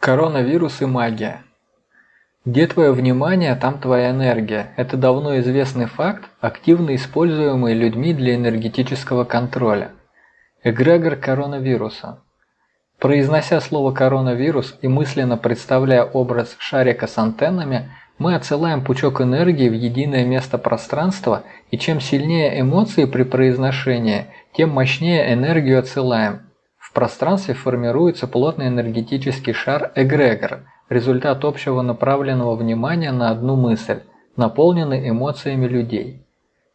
Коронавирус и магия. Где твое внимание, там твоя энергия. Это давно известный факт, активно используемый людьми для энергетического контроля. Эгрегор коронавируса. Произнося слово коронавирус и мысленно представляя образ шарика с антеннами, мы отсылаем пучок энергии в единое место пространства, и чем сильнее эмоции при произношении, тем мощнее энергию отсылаем – в пространстве формируется плотный энергетический шар эгрегор, результат общего направленного внимания на одну мысль, наполненный эмоциями людей.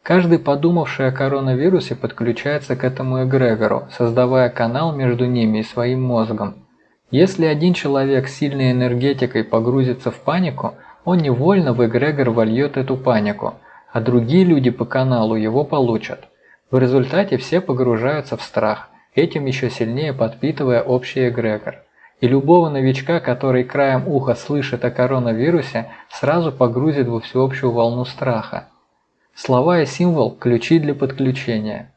Каждый, подумавший о коронавирусе, подключается к этому эгрегору, создавая канал между ними и своим мозгом. Если один человек с сильной энергетикой погрузится в панику, он невольно в эгрегор вольет эту панику, а другие люди по каналу его получат. В результате все погружаются в страх – этим еще сильнее подпитывая общий эгрегор. И любого новичка, который краем уха слышит о коронавирусе, сразу погрузит во всеобщую волну страха. Слова и символ – ключи для подключения.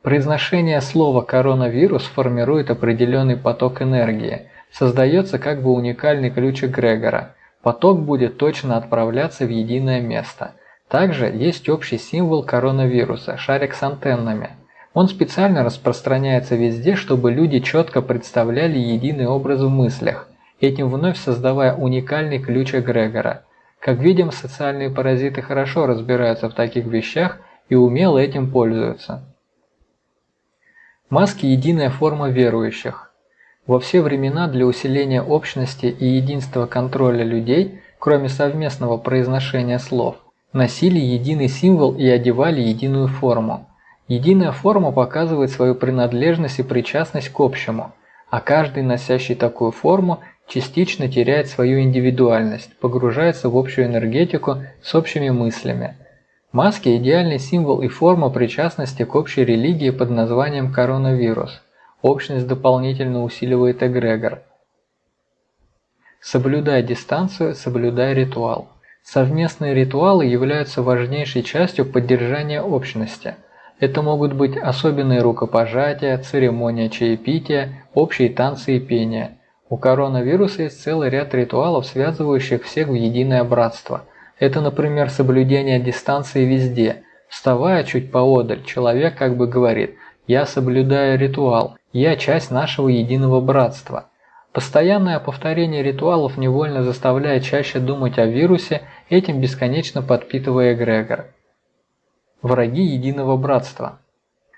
Произношение слова «коронавирус» формирует определенный поток энергии, создается как бы уникальный ключ эгрегора. Поток будет точно отправляться в единое место. Также есть общий символ коронавируса – шарик с антеннами – он специально распространяется везде, чтобы люди четко представляли единый образ в мыслях, этим вновь создавая уникальный ключ эгрегора. Как видим, социальные паразиты хорошо разбираются в таких вещах и умело этим пользуются. Маски – единая форма верующих. Во все времена для усиления общности и единства контроля людей, кроме совместного произношения слов, носили единый символ и одевали единую форму. Единая форма показывает свою принадлежность и причастность к общему, а каждый, носящий такую форму, частично теряет свою индивидуальность, погружается в общую энергетику с общими мыслями. Маски – идеальный символ и форма причастности к общей религии под названием коронавирус. Общность дополнительно усиливает эгрегор. Соблюдай дистанцию, соблюдай ритуал. Совместные ритуалы являются важнейшей частью поддержания общности – это могут быть особенные рукопожатия, церемония чаепития, общие танцы и пение. У коронавируса есть целый ряд ритуалов, связывающих всех в единое братство. Это, например, соблюдение дистанции везде. Вставая чуть поодаль, человек как бы говорит «Я соблюдаю ритуал, я часть нашего единого братства». Постоянное повторение ритуалов невольно заставляет чаще думать о вирусе, этим бесконечно подпитывая эгрегор враги единого братства.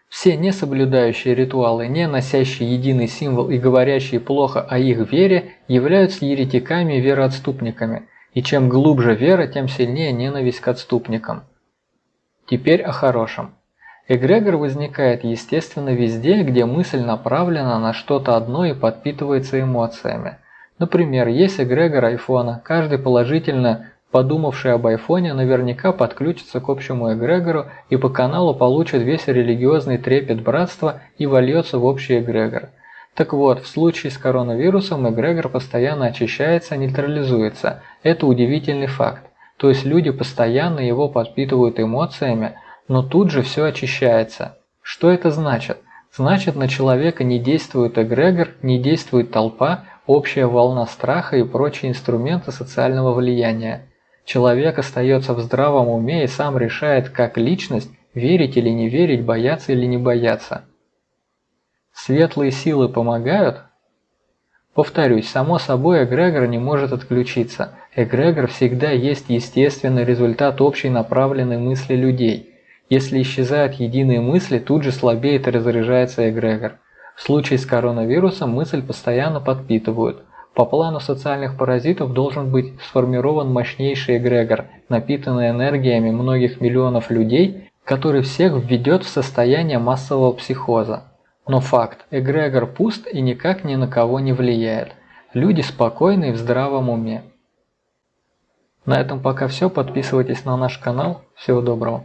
Все не соблюдающие ритуалы, не носящие единый символ и говорящие плохо о их вере, являются еретиками и вероотступниками, и чем глубже вера, тем сильнее ненависть к отступникам. Теперь о хорошем. Эгрегор возникает естественно везде, где мысль направлена на что-то одно и подпитывается эмоциями. Например, есть эгрегор айфона, каждый положительно подумавший об айфоне, наверняка подключится к общему эгрегору и по каналу получит весь религиозный трепет братства и вольется в общий эгрегор. Так вот, в случае с коронавирусом эгрегор постоянно очищается, нейтрализуется. Это удивительный факт. То есть люди постоянно его подпитывают эмоциями, но тут же все очищается. Что это значит? Значит, на человека не действует эгрегор, не действует толпа, общая волна страха и прочие инструменты социального влияния. Человек остается в здравом уме и сам решает, как личность, верить или не верить, бояться или не бояться. Светлые силы помогают? Повторюсь, само собой эгрегор не может отключиться. Эгрегор всегда есть естественный результат общей направленной мысли людей. Если исчезают единые мысли, тут же слабеет и разряжается эгрегор. В случае с коронавирусом мысль постоянно подпитывают – по плану социальных паразитов должен быть сформирован мощнейший эгрегор, напитанный энергиями многих миллионов людей, который всех введет в состояние массового психоза. Но факт, эгрегор пуст и никак ни на кого не влияет. Люди спокойны и в здравом уме. На этом пока все. Подписывайтесь на наш канал. Всего доброго.